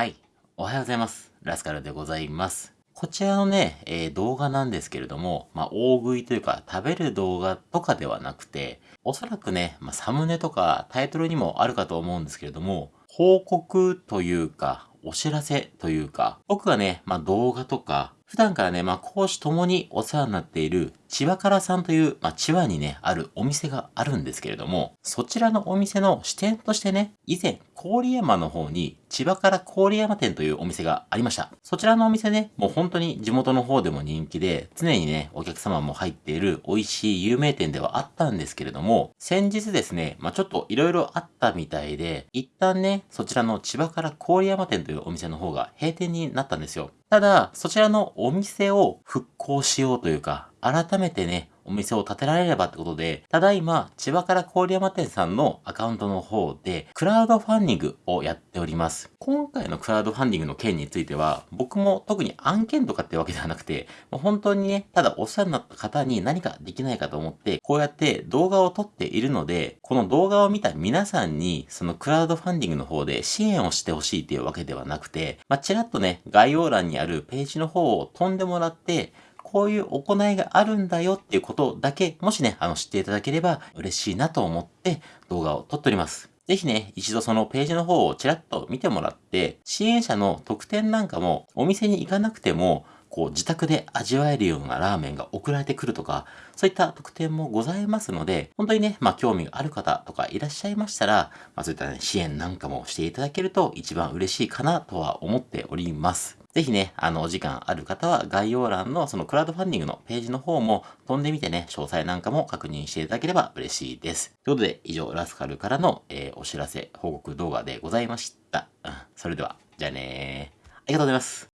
はい。おはようございます。ラスカルでございます。こちらのね、えー、動画なんですけれども、まあ、大食いというか、食べる動画とかではなくて、おそらくね、まあ、サムネとかタイトルにもあるかと思うんですけれども、報告というか、お知らせというか、僕がね、まあ、動画とか、普段からね、まあ、講師ともにお世話になっている千葉からさんという、まあ、千葉にね、あるお店があるんですけれども、そちらのお店の支店としてね、以前、郡山の方に、千葉から郡山店というお店がありました。そちらのお店ね、もう本当に地元の方でも人気で、常にね、お客様も入っている美味しい有名店ではあったんですけれども、先日ですね、まあ、ちょっと色々あったみたいで、一旦ね、そちらの千葉から郡山店というお店の方が閉店になったんですよ。ただ、そちらのお店を復興しようというか、改めてね、お店を建てられればってことで、ただいま、千葉から郡山店さんのアカウントの方で、クラウドファンディングをやっております。今回のクラウドファンディングの件については、僕も特に案件とかってわけではなくて、もう本当にね、ただお世話になった方に何かできないかと思って、こうやって動画を撮っているので、この動画を見た皆さんに、そのクラウドファンディングの方で支援をしてほしいっていうわけではなくて、まあ、ちらっとね、概要欄にあるページの方を飛んでもらって、こういう行いがあるんだよっていうことだけ、もしね、あの、知っていただければ嬉しいなと思って動画を撮っております。ぜひね、一度そのページの方をちらっと見てもらって、支援者の特典なんかもお店に行かなくても、こう自宅で味わえるようなラーメンが送られてくるとか、そういった特典もございますので、本当にね、まあ興味がある方とかいらっしゃいましたら、まあそういったね、支援なんかもしていただけると一番嬉しいかなとは思っております。ぜひね、あの、お時間ある方は概要欄のそのクラウドファンディングのページの方も飛んでみてね、詳細なんかも確認していただければ嬉しいです。ということで、以上、ラスカルからの、えー、お知らせ、報告動画でございました。うん、それでは、じゃあねー。ありがとうございます。